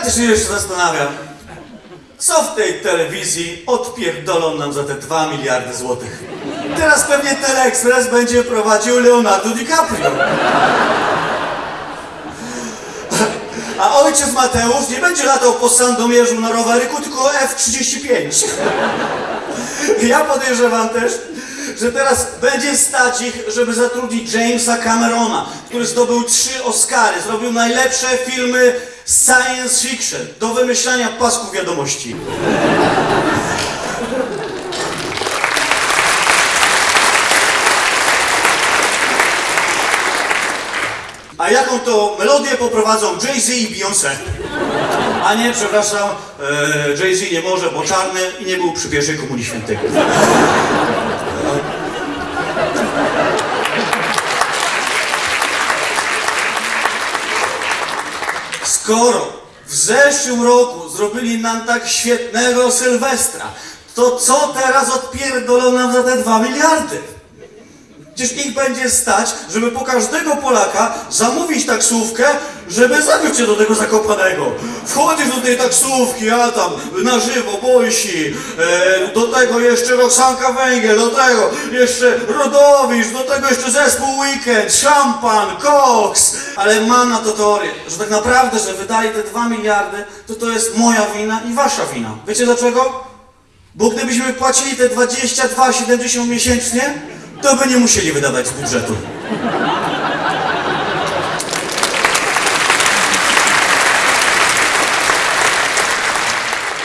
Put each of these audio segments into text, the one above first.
też się zastanawiam, co w tej telewizji odpierdolą nam za te 2 miliardy złotych. Teraz pewnie Teleexpress będzie prowadził Leonardo DiCaprio. A ojciec Mateusz nie będzie latał po Sandomierzu na roweryku, tylko F-35. Ja podejrzewam też, że teraz będzie stać ich, żeby zatrudnić Jamesa Camerona, który zdobył trzy Oscary, zrobił najlepsze filmy science fiction do wymyślania pasków wiadomości. A jaką to melodię poprowadzą Jay-Z i Beyoncé? A nie, przepraszam, e, Jay-Z nie może, bo czarny i nie był przy pierwszej komunii świętej. Skoro w zeszłym roku zrobili nam tak świetnego Sylwestra, to co teraz odpierdolą nam za te dwa miliardy? Przecież ich będzie stać, żeby po każdego Polaka zamówić taksówkę, żeby zabić cię do tego Zakopanego. Wchodzisz do tej taksówki, a tam na żywo, Bojsi, e, do tego jeszcze Roxanka Węgiel, do tego jeszcze Rodowicz, do tego jeszcze zespół Weekend, szampan, koks. Ale mam na to teorię, że tak naprawdę, że wydali te dwa miliardy, to to jest moja wina i wasza wina. Wiecie dlaczego? Bo gdybyśmy płacili te 22,70 miesięcznie, to by nie musieli wydawać z budżetu.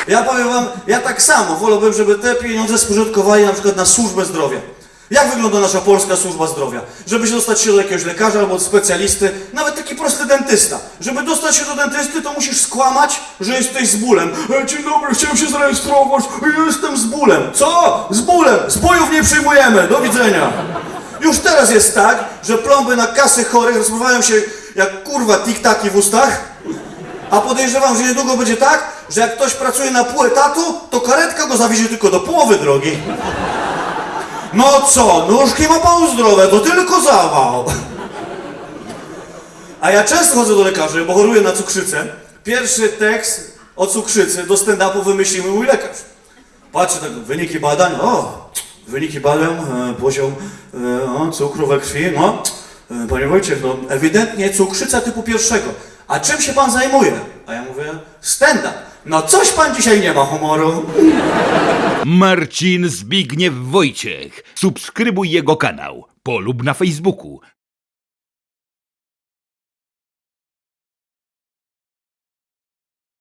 Ja powiem wam, ja tak samo wolałbym, żeby te pieniądze spożytkowali na przykład na służbę zdrowia. Jak wygląda nasza polska służba zdrowia? Żeby się dostać się do jakiegoś lekarza albo specjalisty, nawet dentysta. Żeby dostać się do dentysty, to musisz skłamać, że jesteś z bólem. E, Dzień dobry, chciałem się zarejestrować, jestem z bólem. Co? Z bólem, z bojów nie przyjmujemy, do widzenia. Już teraz jest tak, że plomby na kasy chorych rozpływają się jak kurwa tiktaki w ustach, a podejrzewam, że niedługo będzie tak, że jak ktoś pracuje na pół etatu, to karetka go zawiezie tylko do połowy drogi. No co, nóżki ma pan zdrowe, to tylko zawał. A ja często chodzę do lekarzy, bo choruję na cukrzycę. Pierwszy tekst o cukrzycy do stand-upu wymyślił mój lekarz. Patrzę tak, wyniki badań, o, wyniki badań, e, poziom e, o, cukru we krwi, no. E, panie Wojciech, no ewidentnie cukrzyca typu pierwszego. A czym się pan zajmuje? A ja mówię, stand-up. No coś pan dzisiaj nie ma humoru. Marcin Zbigniew Wojciech. Subskrybuj jego kanał. Polub na Facebooku.